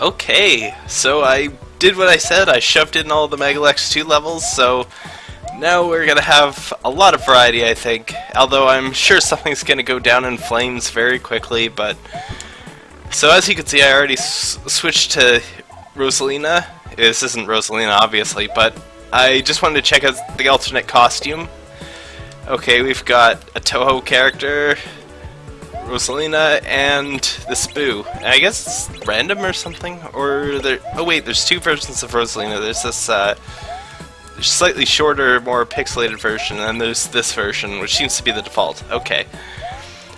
Okay, so I did what I said, I shoved in all the Megalex 2 levels, so now we're gonna have a lot of variety, I think. Although I'm sure something's gonna go down in flames very quickly, but... So as you can see, I already switched to Rosalina. This isn't Rosalina, obviously, but I just wanted to check out the alternate costume. Okay, we've got a Toho character, Rosalina, and the Spoo. I guess it's random or something? Or there... Oh wait, there's two versions of Rosalina. There's this, uh, slightly shorter, more pixelated version, and there's this version, which seems to be the default. Okay.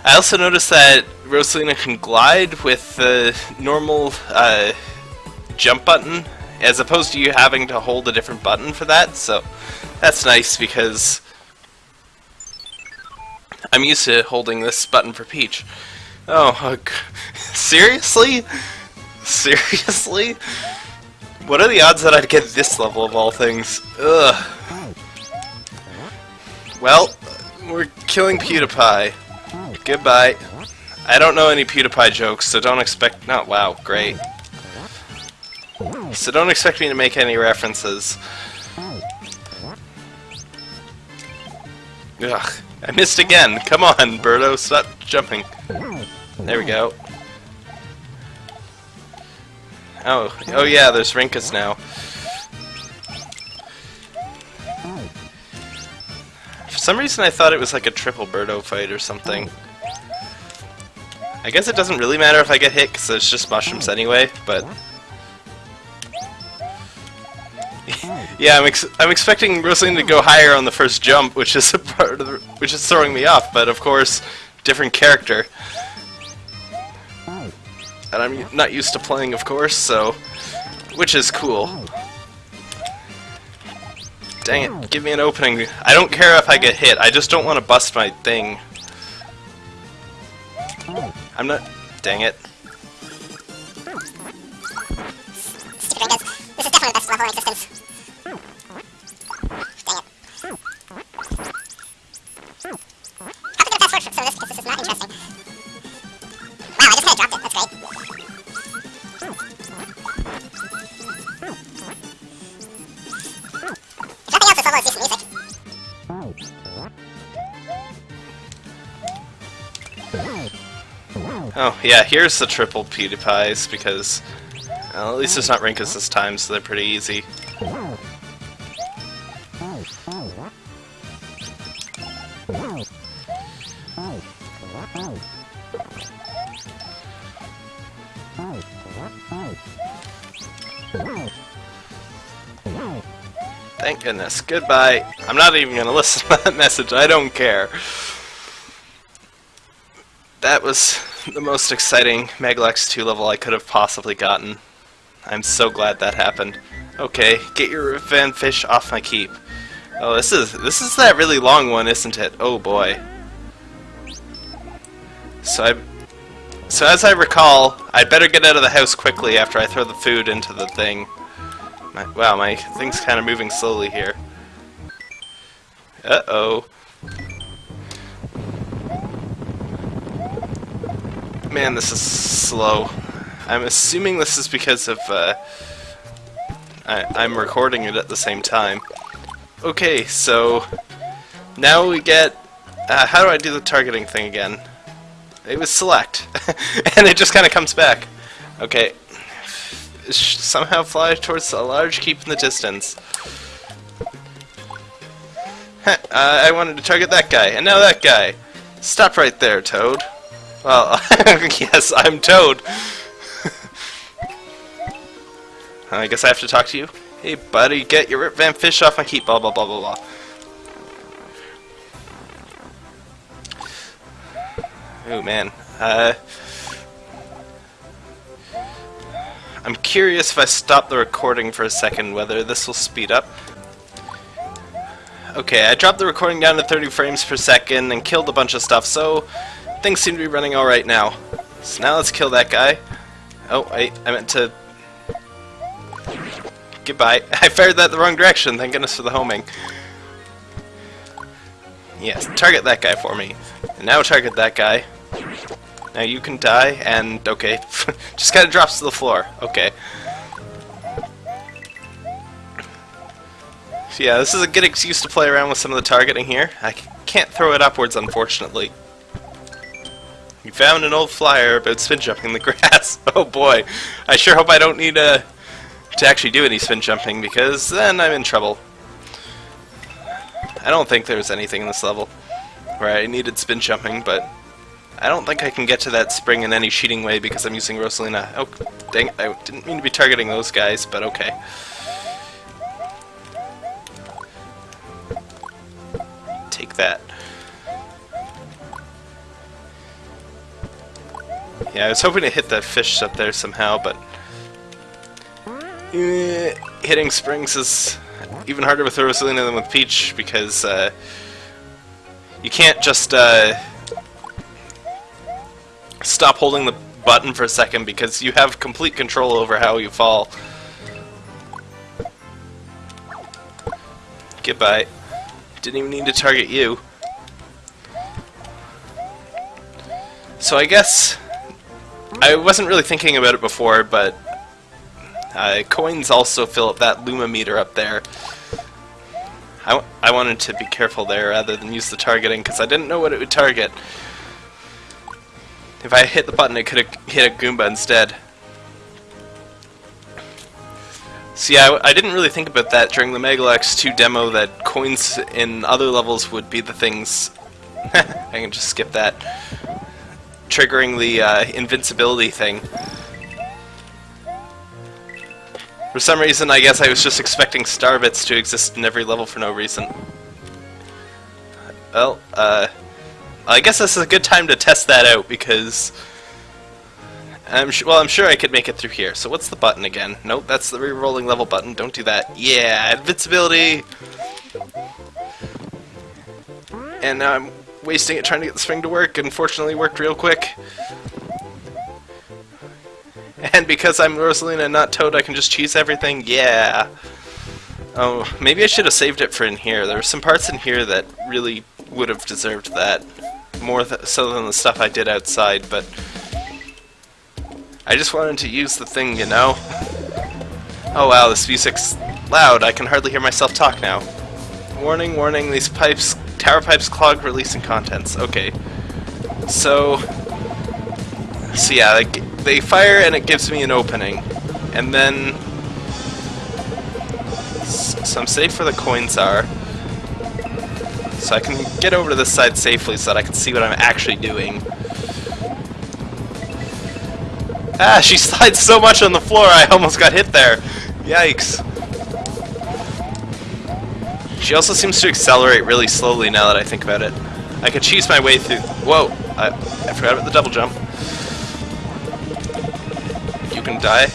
I also noticed that Rosalina can glide with the normal uh, jump button, as opposed to you having to hold a different button for that, so that's nice because I'm used to holding this button for Peach. Oh, seriously? Seriously? What are the odds that I'd get this level of all things? Ugh. Well, we're killing PewDiePie. Goodbye. I don't know any PewDiePie jokes, so don't expect- Not wow, great. So don't expect me to make any references. Ugh. I missed again. Come on, Birdo, stop jumping. There we go. Oh, oh yeah, there's Rinkus now. For some reason I thought it was like a triple Birdo fight or something. I guess it doesn't really matter if I get hit because it's just mushrooms anyway, but... yeah, I'm, ex I'm expecting Rosalina to go higher on the first jump, which is a part of the, which is throwing me off. But of course, different character, and I'm not used to playing, of course. So, which is cool. Dang it! Give me an opening. I don't care if I get hit. I just don't want to bust my thing. I'm not. Dang it. Hmm. This is definitely the best level in existence. Oh, yeah, here's the triple PewDiePies, because well, at least it's not Rinkus this time, so they're pretty easy. Thank goodness. Goodbye. I'm not even going to listen to that message. I don't care. That was the most exciting Megalex 2 level I could have possibly gotten. I'm so glad that happened. Okay, get your Van Fish off my keep. Oh, this is this is that really long one, isn't it? Oh boy. So I so as I recall, I'd better get out of the house quickly after I throw the food into the thing. My, wow, my thing's kind of moving slowly here. Uh-oh. Man, this is slow. I'm assuming this is because of, uh, I, am recording it at the same time. Okay, so now we get, uh, how do I do the targeting thing again? It was select, and it just kind of comes back. Okay, somehow fly towards a large keep in the distance. uh, I wanted to target that guy, and now that guy. Stop right there, Toad. Well, yes, I'm Toad. I guess I have to talk to you. Hey, buddy, get your Rip Van Fish off my keep, blah, blah, blah, blah, blah. Oh, man. Uh... I'm curious if I stop the recording for a second whether this will speed up. Okay, I dropped the recording down to 30 frames per second and killed a bunch of stuff, so things seem to be running alright now. So now let's kill that guy. Oh, wait, I meant to... Goodbye. I fired that the wrong direction, thank goodness for the homing. Yes, target that guy for me. And now target that guy. Now you can die, and okay, just kind of drops to the floor. Okay. So yeah, this is a good excuse to play around with some of the targeting here. I can't throw it upwards, unfortunately. You found an old flyer about spin jumping in the grass. oh boy, I sure hope I don't need uh, to actually do any spin jumping, because then I'm in trouble. I don't think there's anything in this level where I needed spin jumping, but I don't think I can get to that spring in any cheating way because I'm using Rosalina. Oh, dang I didn't mean to be targeting those guys, but okay. Take that. Yeah, I was hoping to hit that fish up there somehow, but... Hitting springs is even harder with Rosalina than with Peach, because uh, you can't just uh, stop holding the button for a second because you have complete control over how you fall. Goodbye. Didn't even need to target you. So I guess I wasn't really thinking about it before, but uh, coins also fill up that Luma meter up there. I, I wanted to be careful there rather than use the targeting because I didn't know what it would target. If I hit the button, it could have hit a Goomba instead. See, I, I didn't really think about that during the Megalex 2 demo, that coins in other levels would be the things... I can just skip that. Triggering the uh, invincibility thing. For some reason, I guess I was just expecting star bits to exist in every level for no reason. Well, uh... I guess this is a good time to test that out, because... I'm well, I'm sure I could make it through here. So what's the button again? Nope, that's the re-rolling level button. Don't do that. Yeah, invincibility! And now I'm wasting it trying to get the spring to work. Unfortunately, worked real quick. And because I'm Rosalina and not Toad, I can just cheese everything? Yeah! Oh, maybe I should have saved it for in here. There were some parts in here that really would have deserved that. More th so than the stuff I did outside, but... I just wanted to use the thing, you know? Oh wow, this music's loud. I can hardly hear myself talk now. Warning, warning, these pipes, tower pipes clog releasing contents. Okay. So... So yeah, like, they fire and it gives me an opening. And then... So I'm safe where the coins are. So I can get over to this side safely so that I can see what I'm actually doing. Ah, she slides so much on the floor I almost got hit there. Yikes. She also seems to accelerate really slowly now that I think about it. I could cheese my way through... Whoa! I, I forgot about the double jump You can die.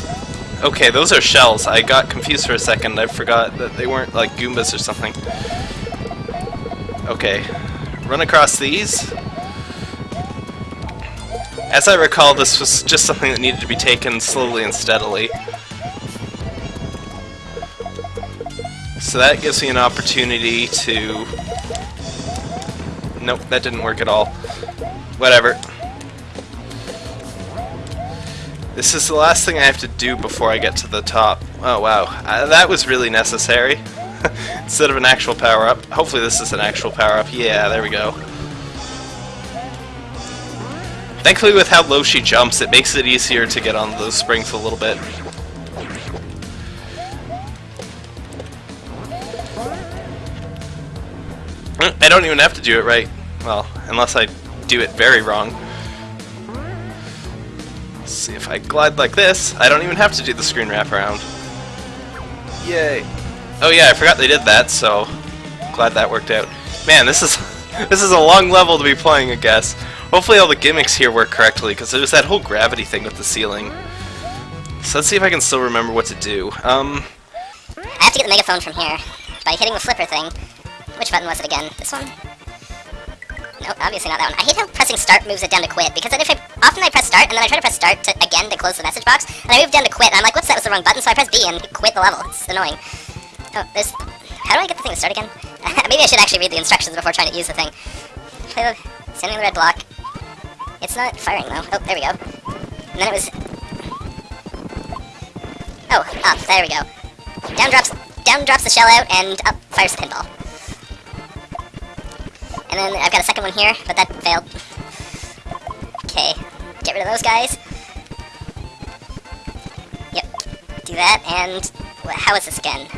Okay, those are shells. I got confused for a second. I forgot that they weren't like Goombas or something. Okay. Run across these. As I recall, this was just something that needed to be taken slowly and steadily. So that gives me an opportunity to... Nope, that didn't work at all. Whatever. This is the last thing I have to do before I get to the top. Oh wow, uh, that was really necessary. Instead of an actual power-up. Hopefully this is an actual power-up. Yeah, there we go. Thankfully with how low she jumps, it makes it easier to get on those springs a little bit. I don't even have to do it right. Well, unless I do it very wrong. Let's see if I glide like this, I don't even have to do the screen wraparound. Yay. Oh yeah, I forgot they did that, so glad that worked out. Man, this is this is a long level to be playing, I guess. Hopefully all the gimmicks here work correctly, because there's that whole gravity thing with the ceiling. So let's see if I can still remember what to do. Um, I have to get the megaphone from here by hitting the flipper thing. Which button was it again? This one? Nope, obviously not that one. I hate how pressing start moves it down to quit, because then if I, often I press start, and then I try to press start to, again to close the message box, and I move down to quit, and I'm like, whoops, that was the wrong button, so I press B and quit the level. It's annoying. Oh, there's... How do I get the thing to start again? Maybe I should actually read the instructions before trying to use the thing. Play the... Standing the red block. It's not firing though. Oh, there we go. And then it was... Oh, up. There we go. Down drops, down drops the shell out, and up fires the pinball. And then I've got a second one here, but that failed. Okay, get rid of those guys. Yep, do that, and how is this again?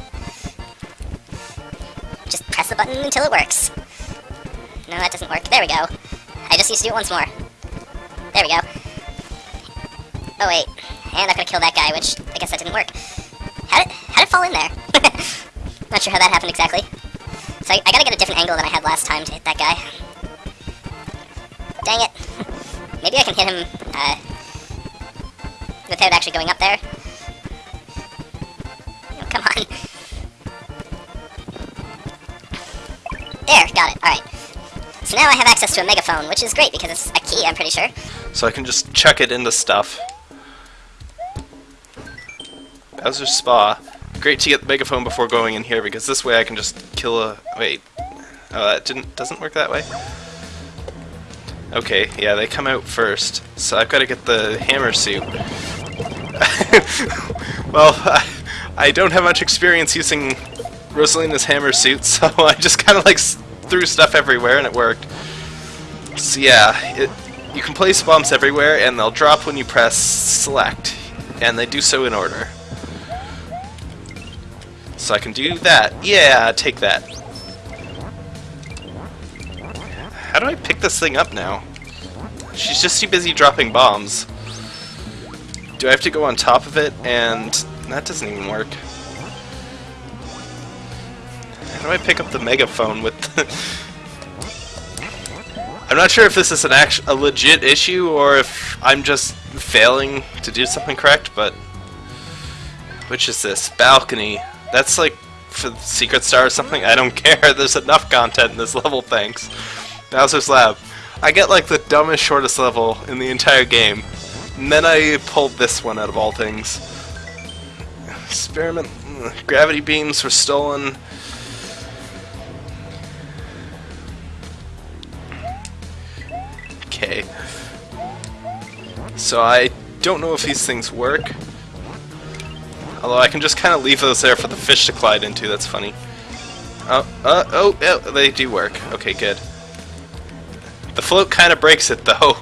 Just press the button until it works. No, that doesn't work. There we go. I just need to do it once more. There we go. Oh wait, and I've got to kill that guy, which I guess that didn't work. How did, how did it fall in there? Not sure how that happened exactly. So I, I gotta get a different angle than I had last time to hit that guy. Dang it. Maybe I can hit him, uh, without actually going up there. Oh, come on. There, got it, alright. So now I have access to a megaphone, which is great because it's a key, I'm pretty sure. So I can just chuck it into stuff. Bowser's Spa. Great to get the megaphone before going in here because this way I can just kill a... Wait. Oh, that didn't doesn't work that way? Okay, yeah, they come out first. So I've got to get the hammer suit. well, I, I don't have much experience using Rosalina's hammer suit, so I just kind of like threw stuff everywhere and it worked. So yeah, it, you can place bombs everywhere and they'll drop when you press select. And they do so in order. So I can do that. Yeah, take that. How do I pick this thing up now? She's just too busy dropping bombs. Do I have to go on top of it? And that doesn't even work. How do I pick up the megaphone with. I'm not sure if this is an act a legit issue or if I'm just failing to do something correct, but... Which is this? Balcony. That's like for Secret Star or something? I don't care. There's enough content in this level, thanks. Bowser's Lab. I get like the dumbest, shortest level in the entire game. And then I pulled this one out of all things. Experiment. Gravity beams were stolen. Okay. So I don't know if these things work. Although I can just kind of leave those there for the fish to glide into, that's funny. Oh, uh, oh, oh, they do work. Okay, good. The float kind of breaks it, though.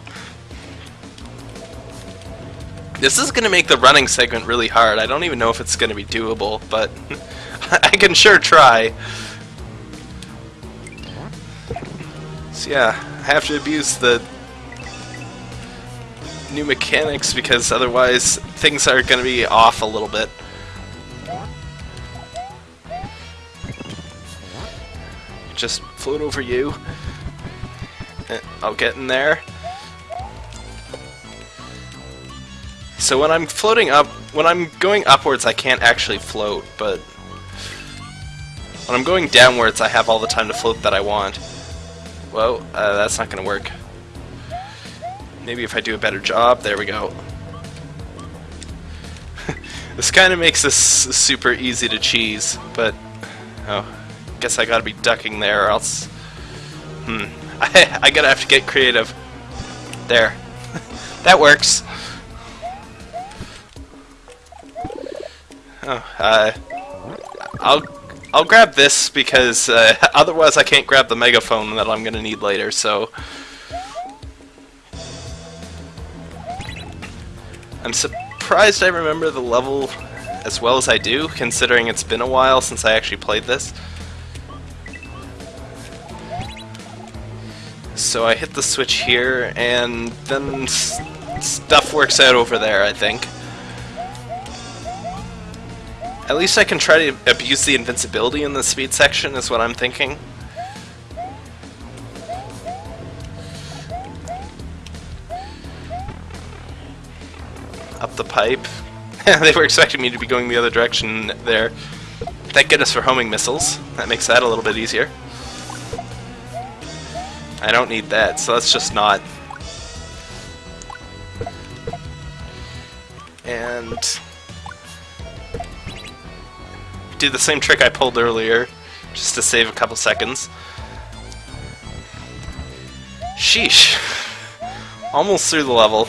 This is going to make the running segment really hard. I don't even know if it's going to be doable, but I can sure try. So yeah, I have to abuse the new mechanics because otherwise things are going to be off a little bit. Just float over you. I'll get in there. So when I'm floating up, when I'm going upwards I can't actually float, but when I'm going downwards I have all the time to float that I want. Whoa, uh, that's not gonna work. Maybe if I do a better job, there we go. this kind of makes this super easy to cheese, but oh, guess I gotta be ducking there or else. Hmm, I, I gotta have to get creative. There, that works. Oh, uh, I'll I'll grab this because uh, otherwise I can't grab the megaphone that I'm gonna need later. So. I'm surprised I remember the level as well as I do, considering it's been a while since I actually played this. So I hit the switch here, and then stuff works out over there, I think. At least I can try to abuse the invincibility in the speed section, is what I'm thinking. up the pipe. they were expecting me to be going the other direction there. Thank goodness for homing missiles. That makes that a little bit easier. I don't need that, so let's just not. And do the same trick I pulled earlier, just to save a couple seconds. Sheesh. Almost through the level.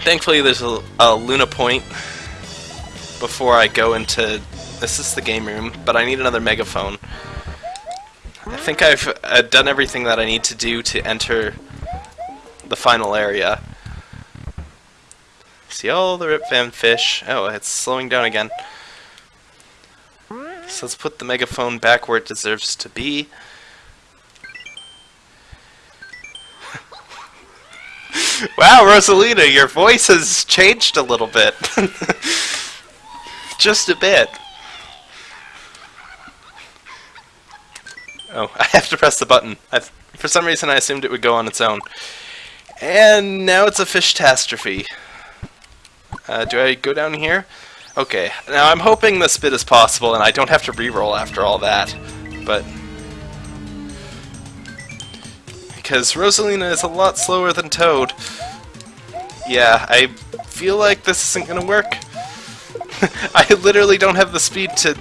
Thankfully there's a, a Luna point before I go into... This is the game room, but I need another megaphone. I think I've uh, done everything that I need to do to enter the final area. See all the Rip Van Fish. Oh, it's slowing down again. So let's put the megaphone back where it deserves to be. wow, Rosalina, your voice has changed a little bit. Just a bit. Oh, I have to press the button. i for some reason I assumed it would go on its own. And now it's a fish catastrophe. Uh, do I go down here? Okay, now I'm hoping this bit is possible and I don't have to re-roll after all that, but... Because Rosalina is a lot slower than Toad. Yeah, I feel like this isn't gonna work. I literally don't have the speed to...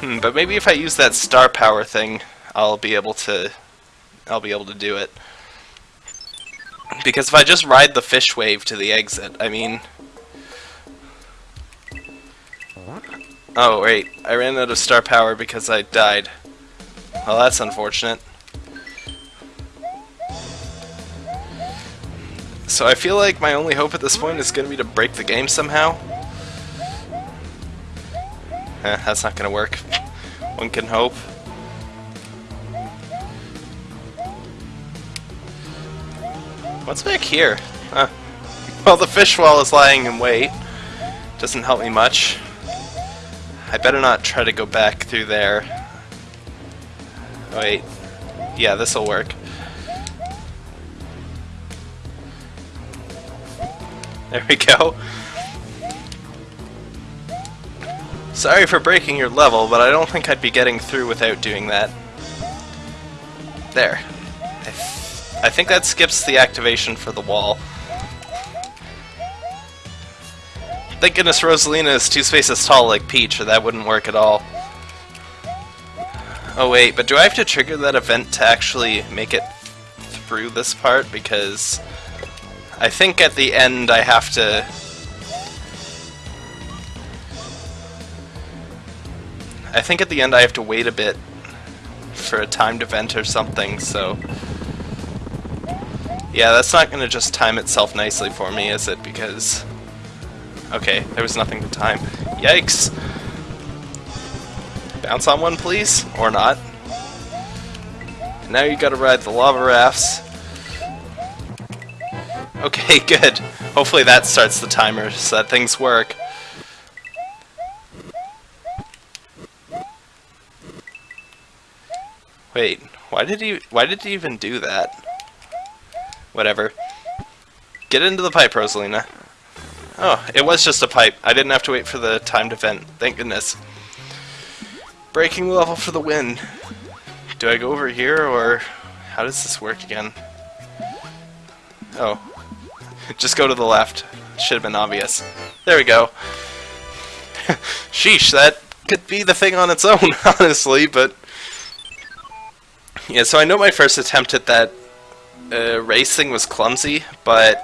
Hmm, but maybe if I use that star power thing, I'll be able to... I'll be able to do it. Because if I just ride the fish wave to the exit, I mean... Oh, wait. I ran out of star power because I died. Well, that's unfortunate. So I feel like my only hope at this point is going to be to break the game somehow. Eh, that's not to work. One can hope. What's back here? Huh. Well, the fish wall is lying in wait. Doesn't help me much. I better not try to go back through there. Wait. Yeah, this'll work. There we go. Sorry for breaking your level, but I don't think I'd be getting through without doing that. There. I, th I think that skips the activation for the wall. Thank goodness Rosalina is two spaces tall like Peach, or that wouldn't work at all. Oh wait, but do I have to trigger that event to actually make it through this part? Because I think at the end I have to... I think at the end I have to wait a bit for a timed event or something, so... Yeah, that's not going to just time itself nicely for me, is it? Because... Okay, there was nothing to time. Yikes! Bounce on one, please? Or not. Now you gotta ride the lava rafts. Okay, good. Hopefully that starts the timer so that things work. Wait, why did he why did he even do that? Whatever. Get into the pipe, Rosalina. Oh, it was just a pipe. I didn't have to wait for the timed event. Thank goodness. Breaking the level for the win. Do I go over here, or how does this work again? Oh, just go to the left. Should have been obvious. There we go. Sheesh, that could be the thing on its own, honestly, but... Yeah, so I know my first attempt at that uh, racing was clumsy, but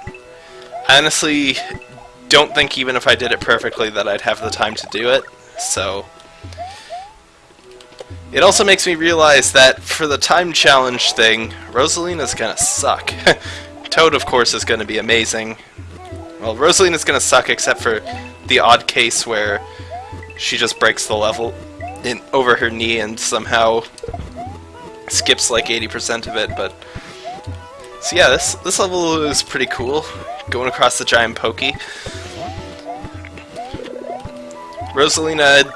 I honestly don't think even if I did it perfectly that I'd have the time to do it, so... It also makes me realize that for the time challenge thing, Rosalina's gonna suck. Toad, of course, is to be amazing. Well, Rosalina's to suck except for the odd case where she just breaks the level in over her knee and somehow skips like 80% of it, but... So yeah, this, this level is pretty cool, going across the giant pokey. Rosalina...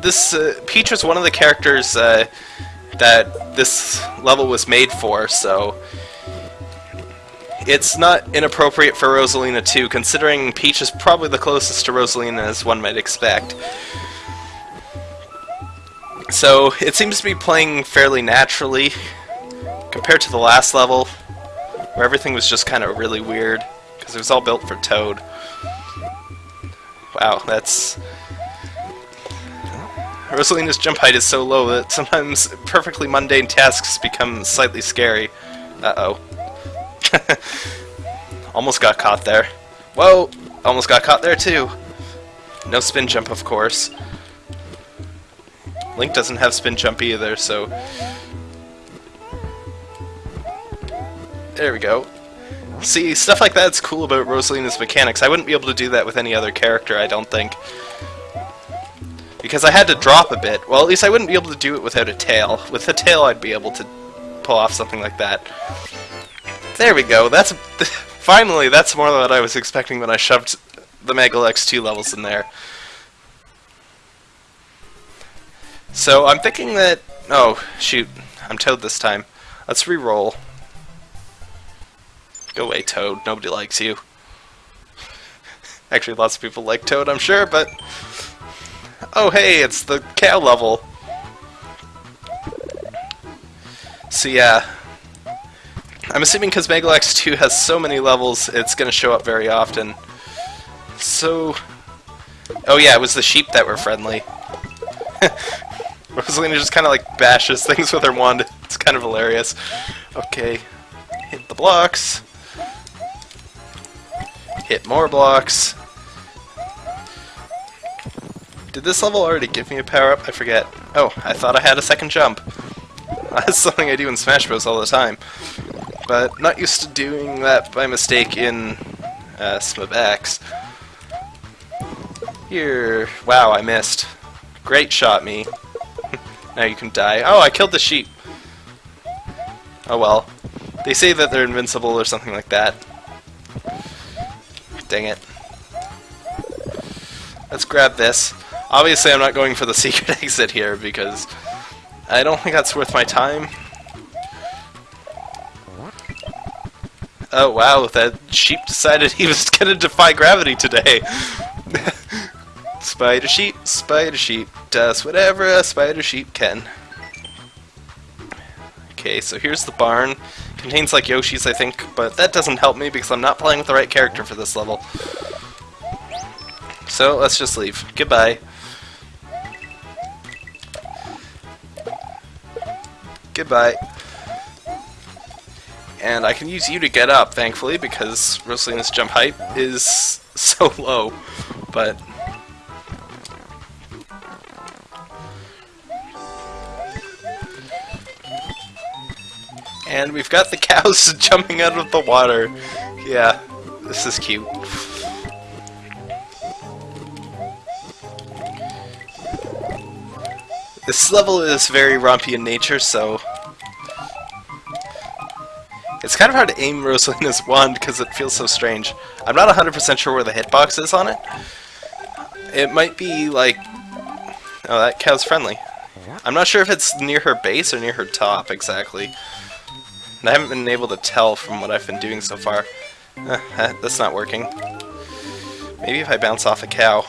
This, uh, Peach was one of the characters uh, that this level was made for, so it's not inappropriate for Rosalina too, considering Peach is probably the closest to Rosalina as one might expect. So, it seems to be playing fairly naturally, compared to the last level, where everything was just kind of really weird, because it was all built for Toad. Wow, that's... Rosalina's jump height is so low that sometimes perfectly mundane tasks become slightly scary. Uh-oh. almost got caught there. Whoa! Almost got caught there too. No spin jump, of course. Link doesn't have spin jump either, so... There we go. See, stuff like that's cool about Rosalina's mechanics. I wouldn't be able to do that with any other character, I don't think. Because I had to drop a bit. Well, at least I wouldn't be able to do it without a tail. With a tail, I'd be able to pull off something like that. There we go. That's Finally, that's more than what I was expecting when I shoved the Megalex 2 levels in there. So, I'm thinking that... Oh, shoot. I'm Toad this time. Let's re-roll. Go away, Toad. Nobody likes you. Actually, lots of people like Toad, I'm sure, but... Oh, hey, it's the cow level. So yeah, I'm assuming because Megalex 2 has so many levels, it's going to show up very often. So... Oh yeah, it was the sheep that were friendly. Rosalina just kind of like bashes things with her wand. It's kind of hilarious. Okay, hit the blocks. Hit more blocks. Did this level already give me a power-up? I forget. Oh, I thought I had a second jump. That's something I do in Smash Bros. all the time but not used to doing that by mistake in uh, Smabax. Here, wow, I missed. Great shot, me. Now you can die. Oh, I killed the sheep. Oh well. They say that they're invincible or something like that. Dang it. Let's grab this. Obviously I'm not going for the secret exit here because I don't think that's worth my time. Oh wow, that sheep decided he was gonna defy gravity today. Spider sheep, spider sheep, does whatever a spider sheep can. Okay, so here's the barn. Contains like Yoshis, I think, but that doesn't help me because I'm not playing with the right character for this level. So let's just leave. Goodbye. Goodbye. And I can use you to get up, thankfully, because Rosalina's jump height is so low. But... And we've got the cows jumping out of the water. Yeah, this is cute. This level is very rompy in nature, so it's kind of hard to aim Rosalina's wand because it feels so strange. I'm not 100% sure where the hitbox is on it. It might be like... Oh, that cow's friendly. I'm not sure if it's near her base or near her top, exactly. I haven't been able to tell from what I've been doing so far. Eh, that's not working. Maybe if I bounce off a cow.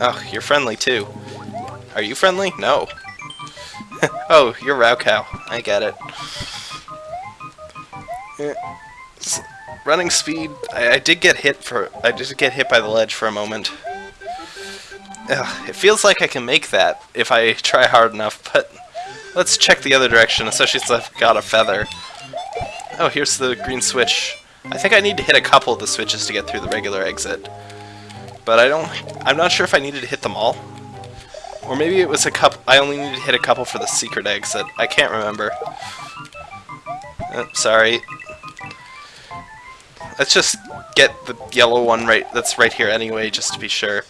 Oh, you're friendly too. Are you friendly? No. oh, you're raocow. I get it. Yeah. Running speed, I, I, did get hit for, I did get hit by the ledge for a moment. Ugh, it feels like I can make that if I try hard enough, but let's check the other direction, especially since I've got a feather. Oh, here's the green switch. I think I need to hit a couple of the switches to get through the regular exit. But I don't, I'm not sure if I needed to hit them all. Or maybe it was a couple, I only needed to hit a couple for the secret exit. I can't remember. Oh, sorry, Let's just get the yellow one right that's right here anyway, just to be sure.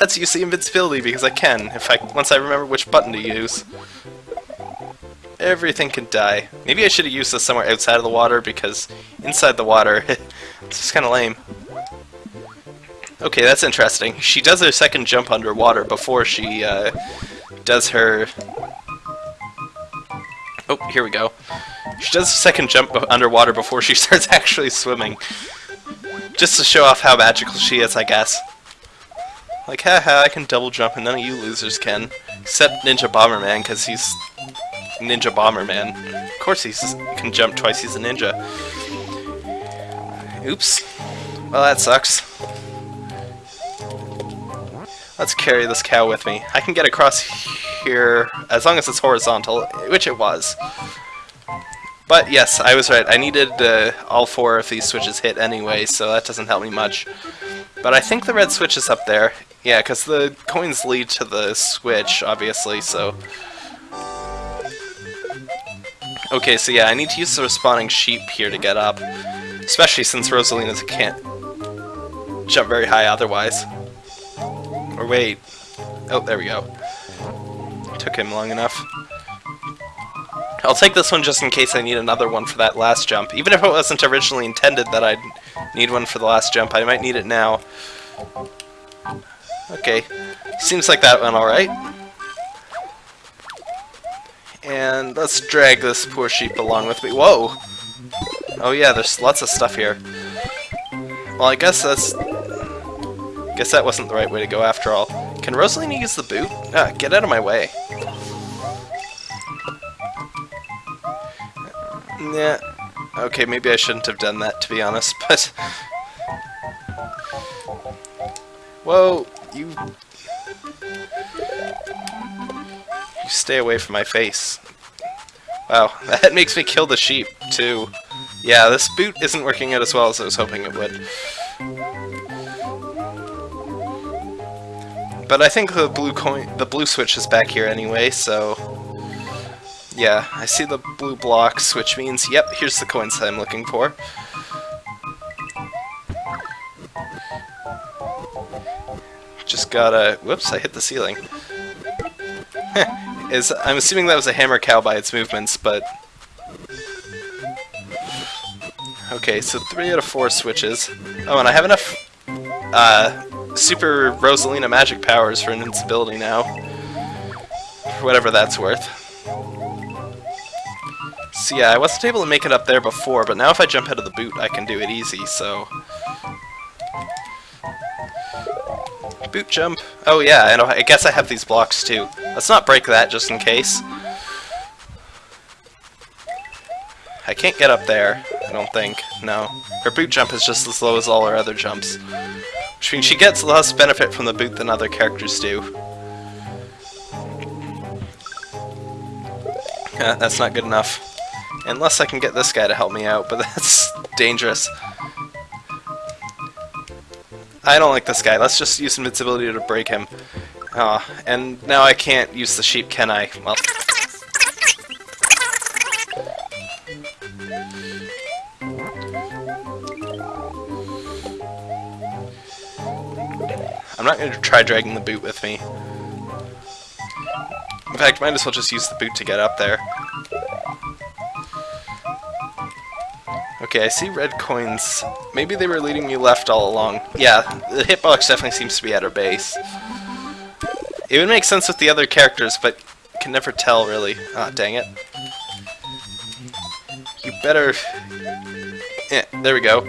Let's use the invincibility because I can, if I once I remember which button to use. Everything can die. Maybe I should have used this somewhere outside of the water because inside the water, it's just kind of lame. Okay, that's interesting. She does her second jump underwater before she uh, does her Oh, here we go. She does a second jump underwater before she starts actually swimming. Just to show off how magical she is, I guess. Like, haha, I can double jump and none of you losers can. Except Ninja Bomberman, because he's Ninja Bomberman. Of course he can jump twice, he's a ninja. Oops. Well, that sucks. Let's carry this cow with me. I can get across here, as long as it's horizontal, which it was. But yes, I was right. I needed uh, all four of these switches hit anyway, so that doesn't help me much. But I think the red switch is up there. Yeah, because the coins lead to the switch, obviously, so... Okay, so yeah, I need to use the respawning sheep here to get up. Especially since Rosalina can't jump very high otherwise. Or wait. Oh, there we go. Took him long enough. I'll take this one just in case I need another one for that last jump. Even if it wasn't originally intended that I'd need one for the last jump, I might need it now. Okay. Seems like that went alright. And let's drag this poor sheep along with me. Whoa! Oh yeah, there's lots of stuff here. Well, I guess that's... Guess that wasn't the right way to go after all. Can Rosalina use the boot? Ah, get out of my way. Yeah. Okay, maybe I shouldn't have done that, to be honest, but... Whoa, you... You stay away from my face. Wow, that makes me kill the sheep, too. Yeah, this boot isn't working out as well as I was hoping it would. But I think the blue coin, the blue switch is back here anyway, so... Yeah, I see the blue blocks, which means, yep, here's the coins that I'm looking for. Just gotta... Whoops, I hit the ceiling. is I'm assuming that was a hammer cow by its movements, but... Okay, so three out of four switches. Oh, and I have enough uh, Super Rosalina magic powers for invincibility now. For whatever that's worth. So yeah, I wasn't able to make it up there before, but now if I jump out of the boot, I can do it easy, so... Boot jump. Oh yeah, know, I guess I have these blocks too. Let's not break that just in case. I can't get up there, I don't think. No. Her boot jump is just as low as all her other jumps. Which means she gets less benefit from the boot than other characters do. Yeah, that's not good enough. Unless I can get this guy to help me out, but that's dangerous. I don't like this guy. Let's just use invincibility to break him. Uh, and now I can't use the sheep, can I? Well... I'm not going to try dragging the boot with me. In fact, might as well just use the boot to get up there. Okay, I see red coins. Maybe they were leading me left all along. Yeah, the hitbox definitely seems to be at her base. It would make sense with the other characters, but can never tell, really. Ah, oh, dang it. You better... Yeah, there we go.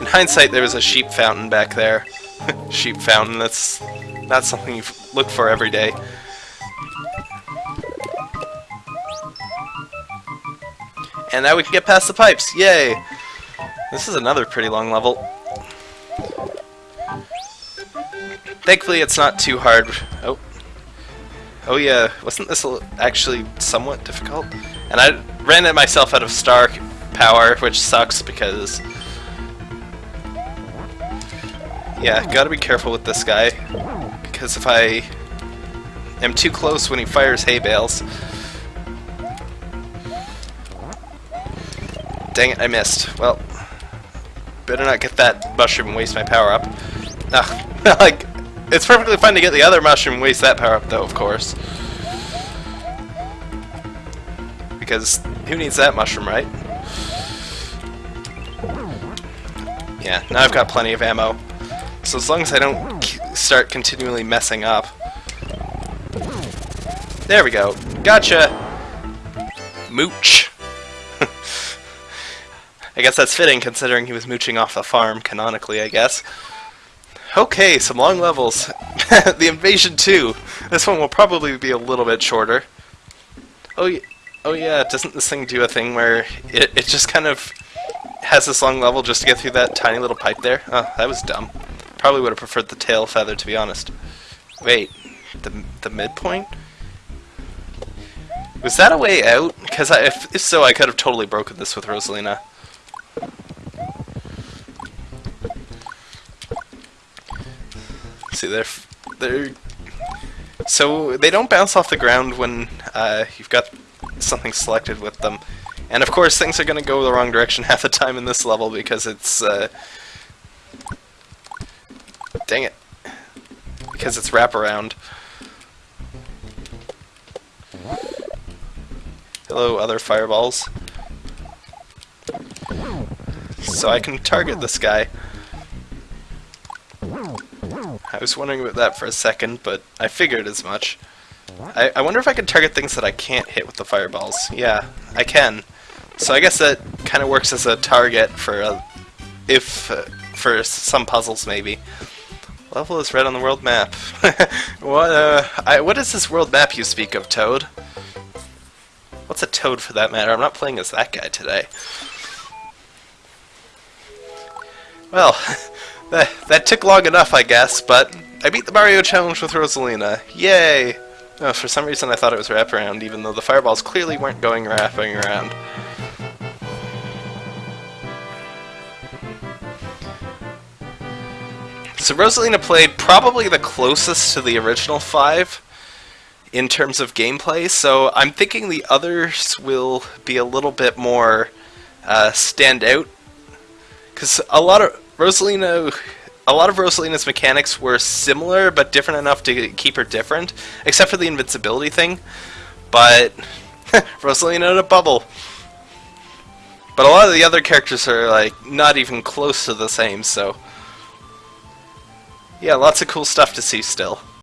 In hindsight, there was a sheep fountain back there. sheep fountain, that's not something you look for every day. And now we can get past the pipes. Yay! This is another pretty long level. Thankfully, it's not too hard. Oh. Oh yeah, wasn't this actually somewhat difficult? And I ran it myself out of star power, which sucks because... Yeah, gotta be careful with this guy. Because if I am too close when he fires hay bales, Dang it, I missed. Well, better not get that mushroom and waste my power up. Ah, Ugh, like, it's perfectly fine to get the other mushroom and waste that power up though, of course. Because who needs that mushroom, right? Yeah, now I've got plenty of ammo. So as long as I don't start continually messing up. There we go. Gotcha! Mooch. I guess that's fitting considering he was mooching off the farm, canonically, I guess. Okay, some long levels. the Invasion 2. This one will probably be a little bit shorter. Oh, yeah, oh yeah, doesn't this thing do a thing where it, it just kind of has this long level just to get through that tiny little pipe there? Oh, that was dumb. Probably would have preferred the tail feather, to be honest. Wait, The, the midpoint? Was that a way out? Because if, if so, I could have totally broken this with Rosalina. See, they're they're so they don't bounce off the ground when uh, you've got something selected with them, and of course things are going to go the wrong direction half the time in this level because it's uh, dang it because it's wraparound. Hello, other fireballs. So I can target this guy. I was wondering about that for a second, but I figured as much. I, I wonder if I can target things that I can't hit with the fireballs. Yeah, I can. So I guess that kind of works as a target for a, if uh, for some puzzles maybe. Level is red on the world map. what uh, I, what is this world map you speak of, Toad? What's a Toad for that matter? I'm not playing as that guy today. Well, that, that took long enough, I guess, but I beat the Mario Challenge with Rosalina. Yay! Oh, for some reason I thought it was wraparound, even though the fireballs clearly weren't going wrapping around. So Rosalina played probably the closest to the original five in terms of gameplay, so I'm thinking the others will be a little bit more uh, stand out. Because a lot of Rosalina, a lot of Rosalina's mechanics were similar, but different enough to keep her different, except for the invincibility thing. But Rosalina in a bubble. But a lot of the other characters are like not even close to the same, so yeah, lots of cool stuff to see still.